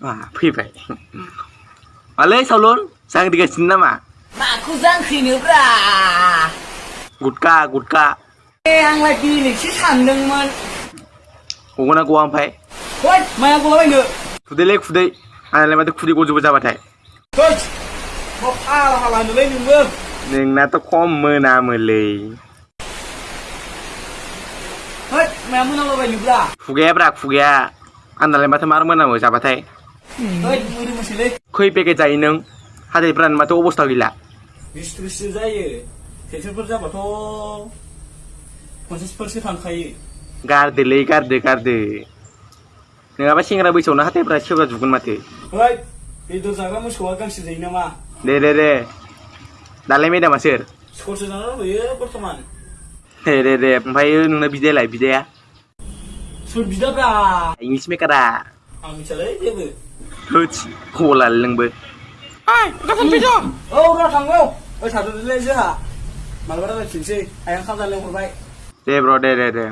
Wah, pipe. Malay salon, sang tiga senam ah. Mak aku sang sini bra. Gutka, gutka. Eh, ang lagi ni si sandeng man. Kung na kuang pay. Hoy, may ako ba nyo? Fuday lek fuday. Ano lang matik fuday ko jubo sa batay. Coach, mop ala halan dulay ni mo. Ning na to kom mo na mo lay. Hoy, may mo na ba nyo bra? Fugay bra, fugay. आंनालाय माथो मार मोनामो जाबाथाय होद खै पेकेट जायो नों हाथायफ्रानो माथो अबस्था गैला बिस थ्रिससो जायो टेनसनफोर जाबाथ' पन्सासफोरसो थांखायो गारदोलै गारदो गारदो नङाबा सेंग्रा बैसोआवनो हाथायफ्रा सेवरा जुगोन माथो होद बेदर जाग्रा मोसौआ गांसो जायो नामा दे दे दे दालाय मेदामा सोर स्कुलसो जाना दंहैयो बर्थमान दे दे दे ओमफ्राय नोंना बिदायालाय बिदाया Solbida bra. English me kada. Ang chalay de bu. Hoch kola lang bu. Ai, ka kan pito. Oh, ra thang go. Oi sa du le je ha. Malbara ba chinse, ayang kham da le hurbai. De bro, de de de.